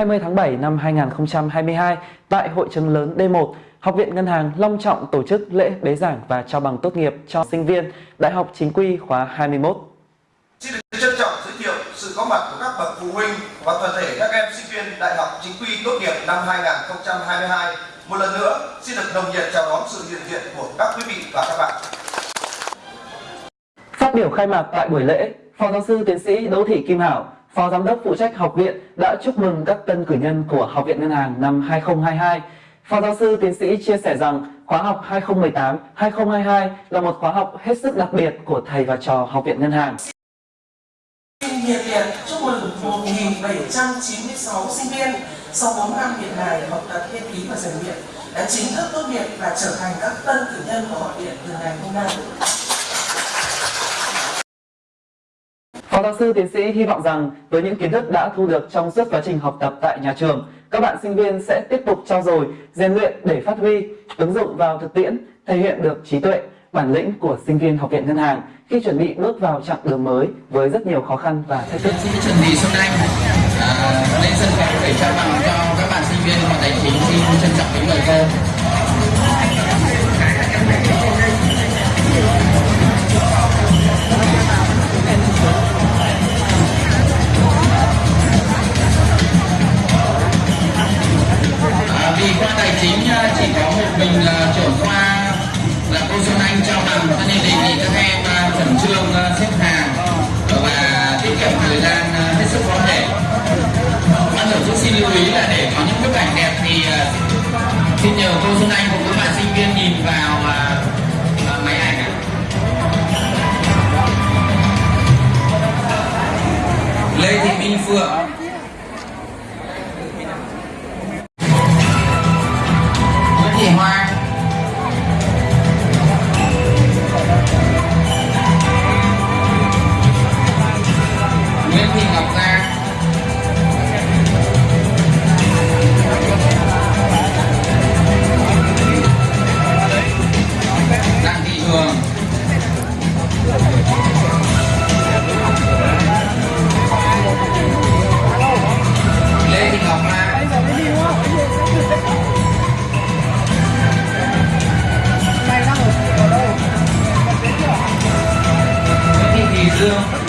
20 tháng 7 năm 2022, tại hội trường lớn D1, Học viện Ngân hàng long trọng tổ chức lễ bế giảng và trao bằng tốt nghiệp cho sinh viên Đại học Chính quy khóa 21. Xin được trân trọng giới thiệu sự có mặt của các bậc phụ huynh và toàn thể các em sinh viên Đại học Chính quy tốt nghiệp năm 2022. Một lần nữa, xin được nồng nhiệt chào đón sự hiện diện của các quý vị và các bạn. Phát biểu khai mạc tại buổi lễ, Phó giáo sư tiến sĩ Đỗ Thị Kim Hảo, Phó Giám đốc phụ trách học viện đã chúc mừng các tân cử nhân của Học viện Ngân hàng năm 2022. Phó giáo sư tiến sĩ chia sẻ rằng, khóa học 2018-2022 là một khóa học hết sức đặc biệt của thầy và trò Học viện Ngân hàng. Xin nhiệt liệt chúc mừng 1.796 sinh viên sau 4 năm hiện mài học tập nghiên cứu và rèn luyện đã chính thức tốt nghiệp và trở thành các tân cử nhân của học viện từ ngày hôm nay. Phó giáo sư tiến sĩ hy vọng rằng với những kiến thức đã thu được trong suốt quá trình học tập tại nhà trường, các bạn sinh viên sẽ tiếp tục trau dồi, rèn luyện để phát huy, ứng dụng vào thực tiễn, thể hiện được trí tuệ, bản lĩnh của sinh viên học viện ngân hàng khi chuẩn bị bước vào chặng đường mới với rất nhiều khó khăn và thách thức. Xin chuẩn bị Xuân Anh à, lên sân khấu để trao bằng cho các bạn sinh viên và tài chính xin trân trọng kính mời cô. 衣服啊。Lê Thị Minh Phượng Phương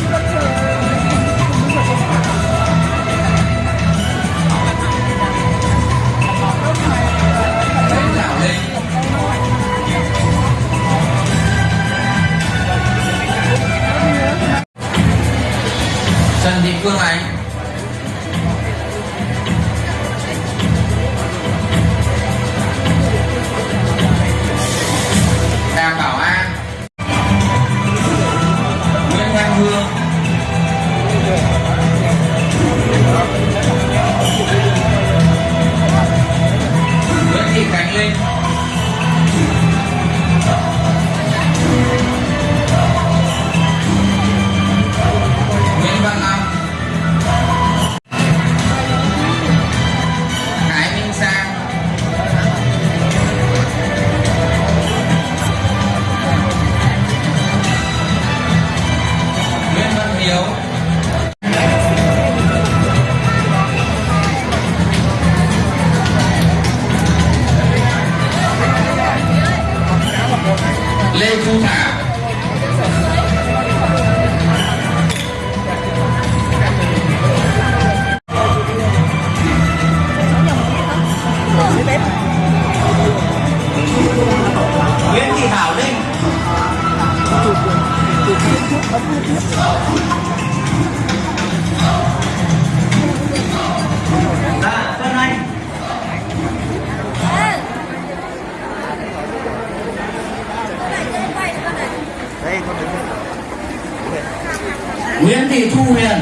Lê Thu Thảo. Nguyễn Thị Thảo Linh. Huyền.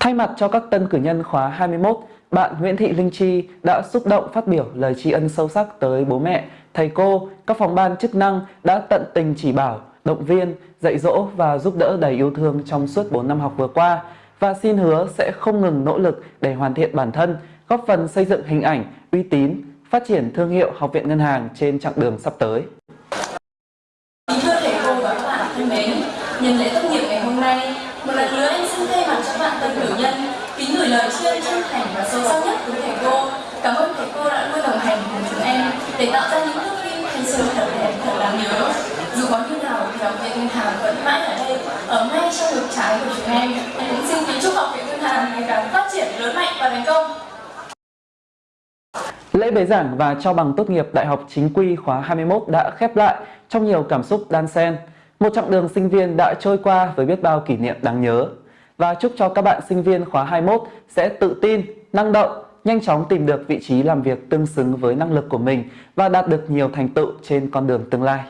Thay mặt cho các tân cử nhân khóa 21, bạn Nguyễn Thị Linh Chi đã xúc động phát biểu lời tri ân sâu sắc tới bố mẹ, thầy cô, các phòng ban chức năng đã tận tình chỉ bảo, động viên, dạy dỗ và giúp đỡ đầy yêu thương trong suốt 4 năm học vừa qua và xin hứa sẽ không ngừng nỗ lực để hoàn thiện bản thân, góp phần xây dựng hình ảnh, uy tín, phát triển thương hiệu Học viện Ngân hàng trên chặng đường sắp tới. Kính thưa thầy cô và các bạn thân mến, nhân lễ tốt nghiệp ngày hôm nay, một lần nữa em xin thay mặt cho bạn tân cử nhân kính gửi lời tri ân chân thành và sâu sắc nhất với thầy cô. Cảm ơn thầy cô đã luôn đồng hành cùng chúng em để tạo ra những thước phim thanh xuân thật đẹp, thật đáng nhớ. Dù có như nào thì học viện ngân hàng vẫn mãi ở đây, ở ngay trong ngực trái của chúng em. Em cũng xin kính chúc học viện ngân hàng ngày càng phát triển lớn mạnh và thành công. Lễ bế giảng và trao bằng tốt nghiệp Đại học Chính quy khóa 21 đã khép lại trong nhiều cảm xúc đan xen. Một chặng đường sinh viên đã trôi qua với biết bao kỷ niệm đáng nhớ. Và chúc cho các bạn sinh viên khóa 21 sẽ tự tin, năng động, nhanh chóng tìm được vị trí làm việc tương xứng với năng lực của mình và đạt được nhiều thành tựu trên con đường tương lai.